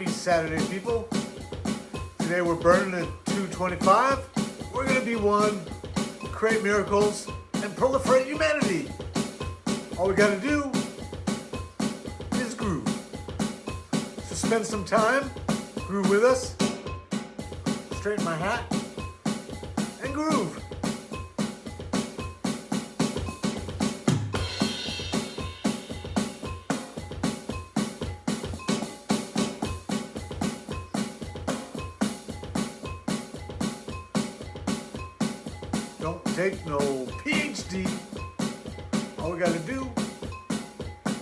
Happy Saturday, people. Today we're burning at 225. We're gonna be one, create miracles, and proliferate humanity. All we gotta do is groove. So spend some time, groove with us, straighten my hat, and groove. Don't take no PhD. All we gotta do,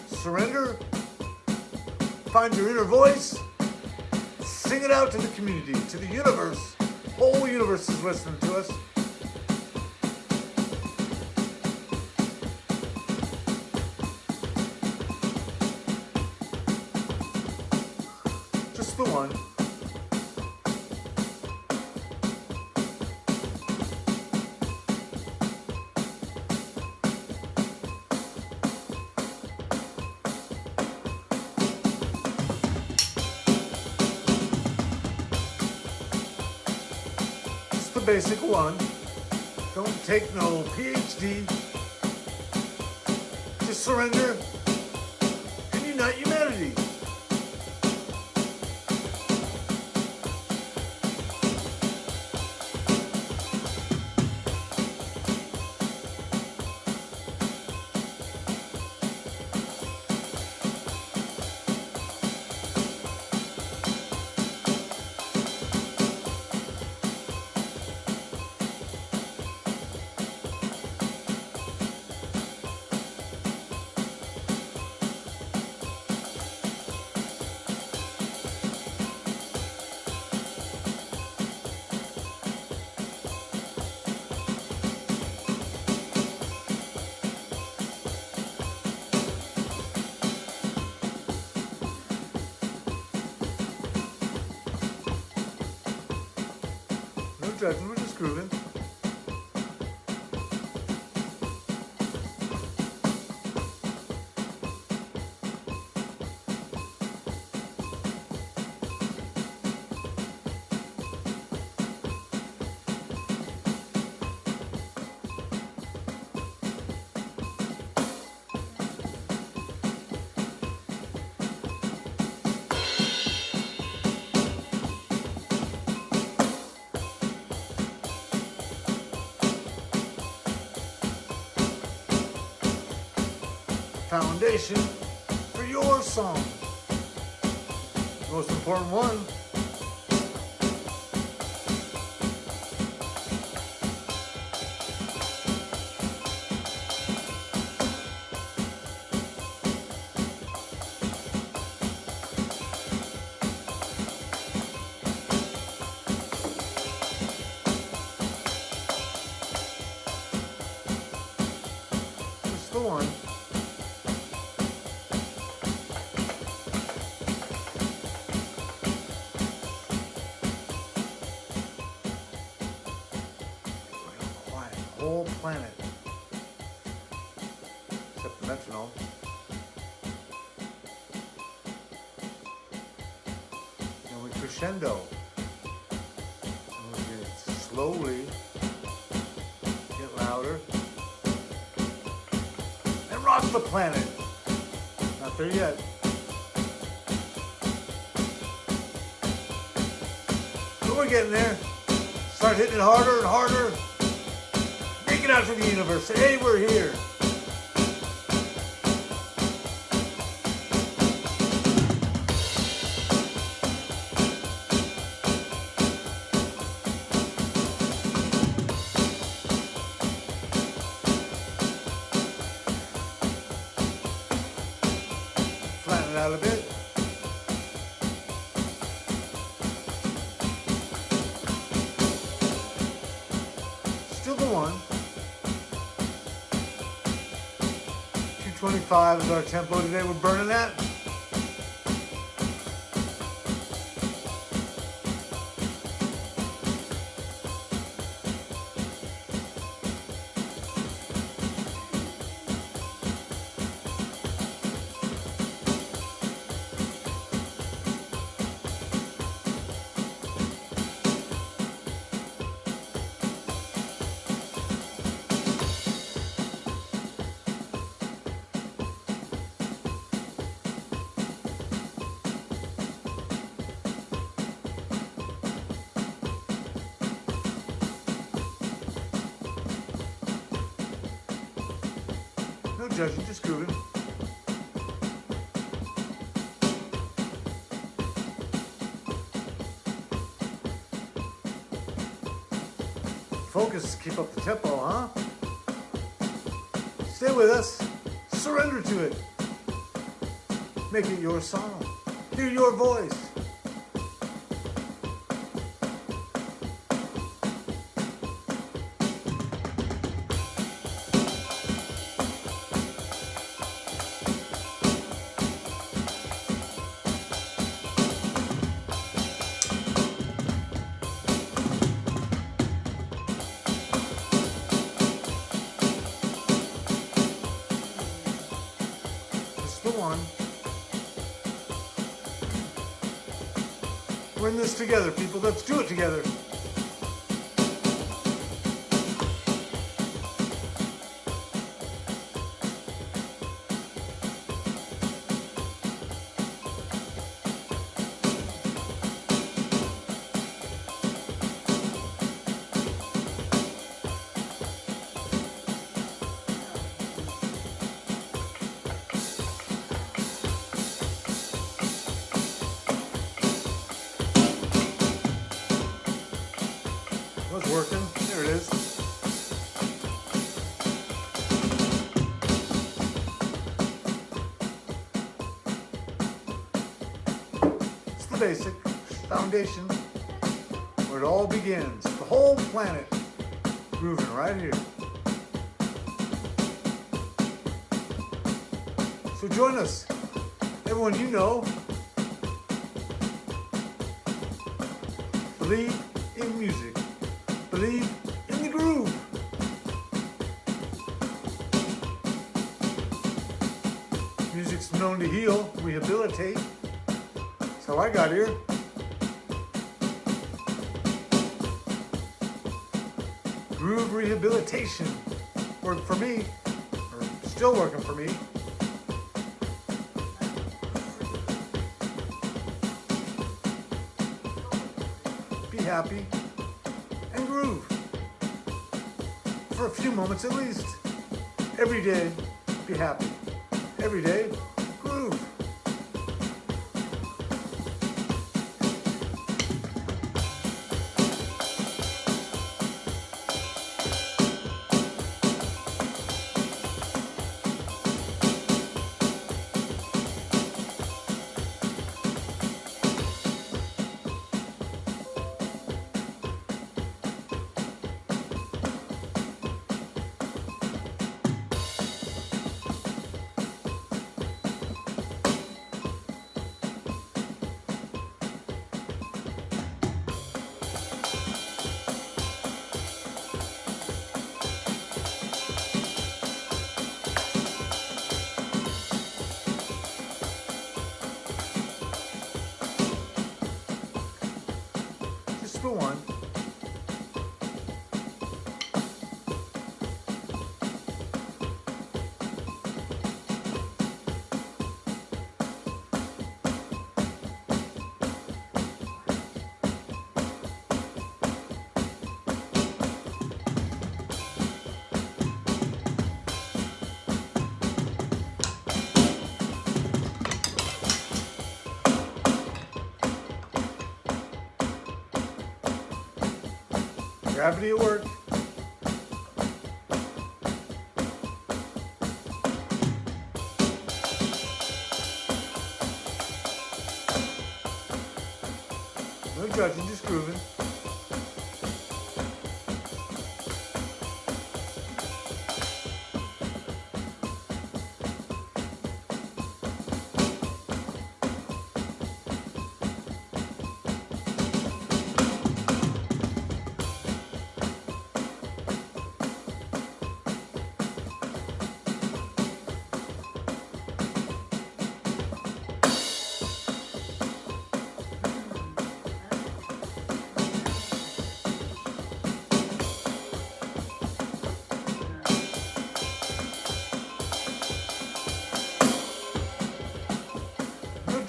surrender, find your inner voice, sing it out to the community, to the universe. Whole universe is listening to us. Just the one. Basic one. Don't take no PhD. Just surrender judgment, just Foundation for your song. The Most important one. Whole planet. Except the metronome. And we crescendo. And we get it slowly get louder. And rock the planet. Not there yet. But we're getting there. Start hitting it harder and harder. Out to the universe. Hey, we're here. 225 is our tempo today. We're burning that. Judging, just grooving. Focus, keep up the tempo, huh? Stay with us. Surrender to it. Make it your song. Hear your voice. We're in this together, people. Let's do it together. Working. There it is. It's the basic foundation where it all begins. The whole planet grooving right here. So join us. Everyone you know, believe in music believe in the groove. Music's known to heal, rehabilitate. That's how I got here. Groove rehabilitation worked for me, or still working for me. Be happy and groove. For a few moments at least. Every day, be happy. Every day, Gravity at work. No judging, just grooving.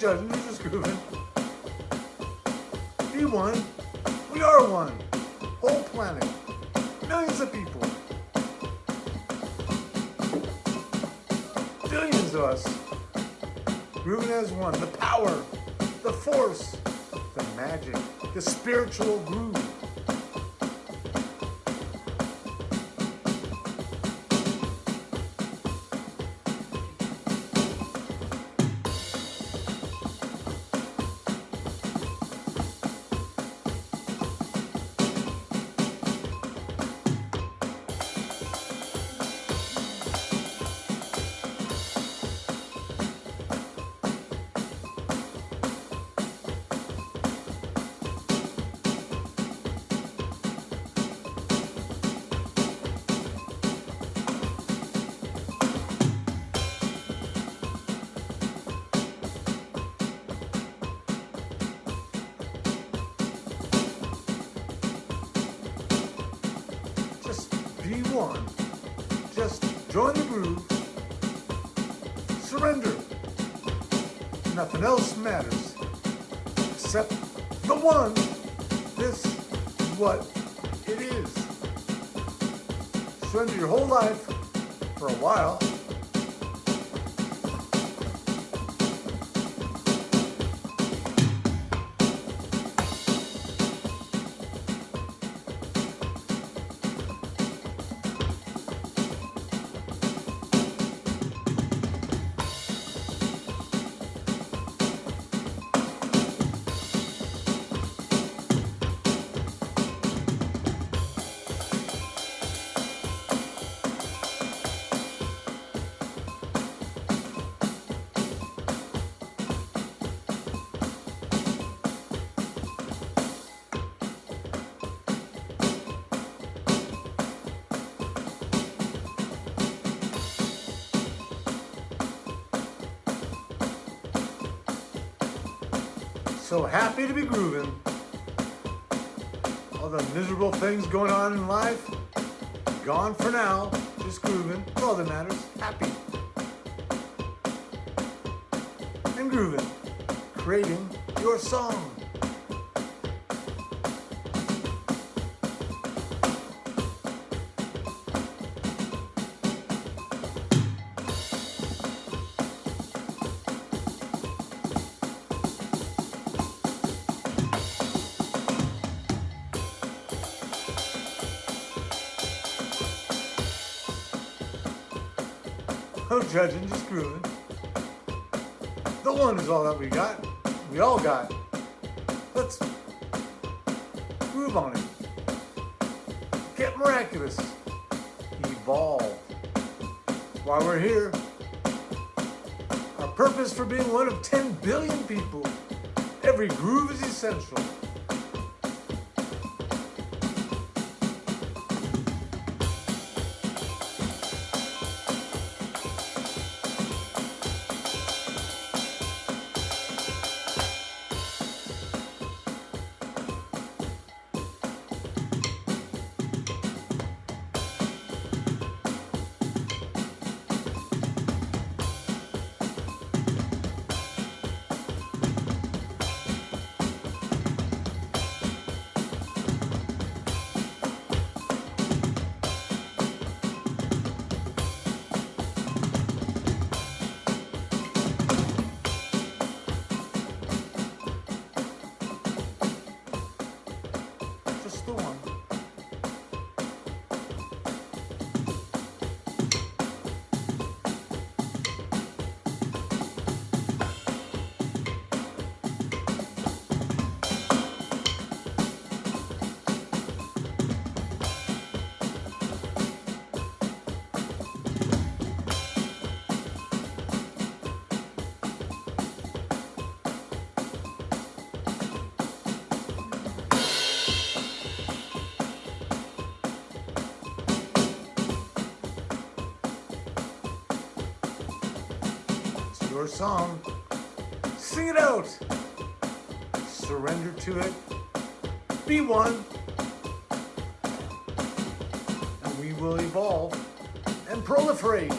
Judging, you're just grooving. Be one. We are one. Whole planet. Millions of people. Billions of us. Grooving as one. The power, the force, the magic, the spiritual groove. Surrender. Nothing else matters except the one. This is what it is. Surrender your whole life for a while. So happy to be grooving. All the miserable things going on in life, gone for now. Just grooving. That's all that matters. Happy. And grooving. Creating your song. No judging, just grooving. The one is all that we got. We all got. Let's groove on it. Get miraculous. Evolve. While we're here. Our purpose for being one of 10 billion people. Every groove is essential. Song. Sing it out. Surrender to it. Be one. And we will evolve and proliferate.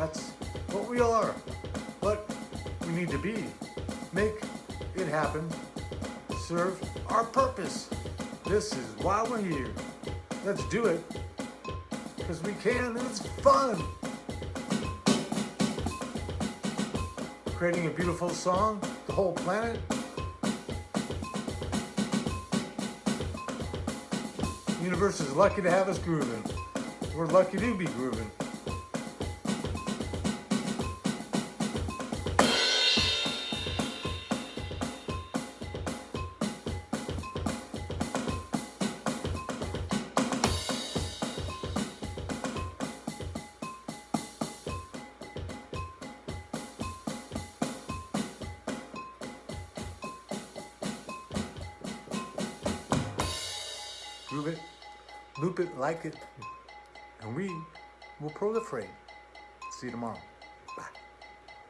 That's what we all are, what we need to be. Make it happen, serve our purpose. This is why we're here. Let's do it, because we can and it's fun. Creating a beautiful song, the whole planet. Universe is lucky to have us grooving. We're lucky to be grooving. Loop it, like it, and we will proliferate. See you tomorrow.